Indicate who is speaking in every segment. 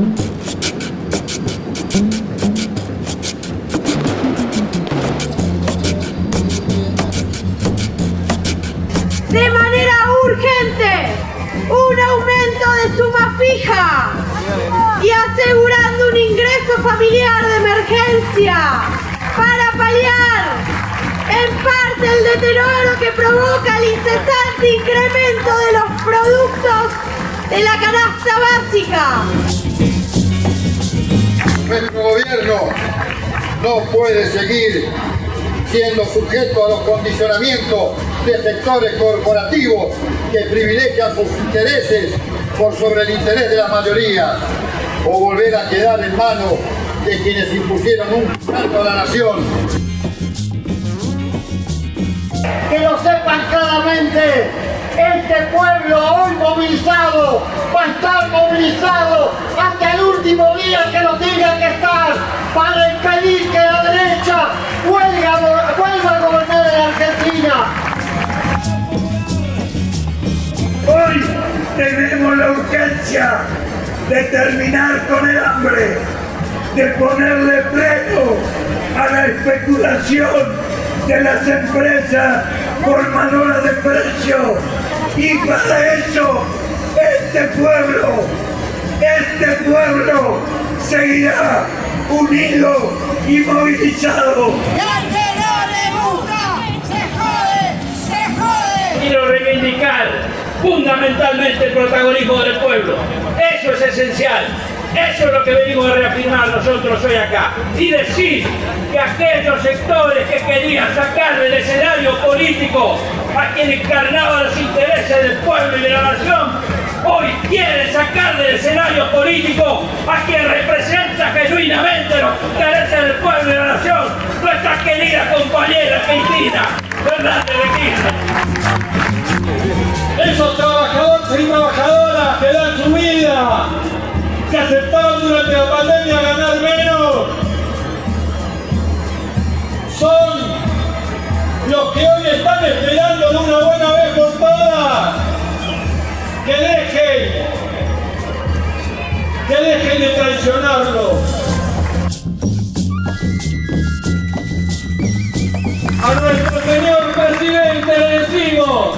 Speaker 1: De manera urgente, un aumento de suma fija y asegurando un ingreso familiar de emergencia para paliar en parte el deterioro que provoca el incesante incremento de los productos de la canasta básica.
Speaker 2: Nuestro gobierno no puede seguir siendo sujeto a los condicionamientos de sectores corporativos que privilegian sus intereses por sobre el interés de la mayoría o volver a quedar en manos de quienes impusieron un canto a la nación.
Speaker 3: Pueblo hoy movilizado va a estar movilizado hasta el último día que lo tenga que estar para impedir que la derecha vuelva, vuelva a gobernar en Argentina.
Speaker 4: Hoy tenemos la urgencia de terminar con el hambre, de ponerle freno a la especulación de las empresas formadoras de precios. Y para eso, este pueblo, este pueblo seguirá unido y movilizado.
Speaker 5: Quiero reivindicar fundamentalmente el protagonismo del pueblo. Eso es esencial. Eso es lo que venimos a reafirmar nosotros hoy acá. Y decir que aquellos sectores que querían sacar del escenario político a quien encarnaba los del pueblo y de la nación, hoy quieren sacar del escenario político a quien representa genuinamente los intereses del pueblo y de la nación, nuestra querida compañera Cristina Fernández de Kirchner.
Speaker 6: Esos trabajadores y trabajadoras que dan su vida que aceptaron durante la pandemia ganar menos son los que hoy están esperando de una buena vez dejen de traicionarlo. A nuestro señor presidente le decimos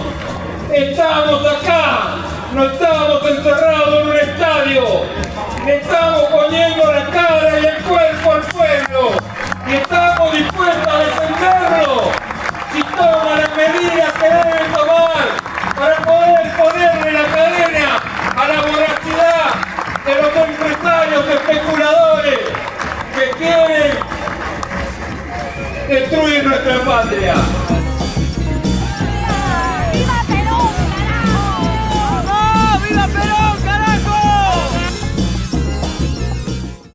Speaker 6: estamos acá no estamos encerrados en un estadio estamos quieren destruir nuestra patria.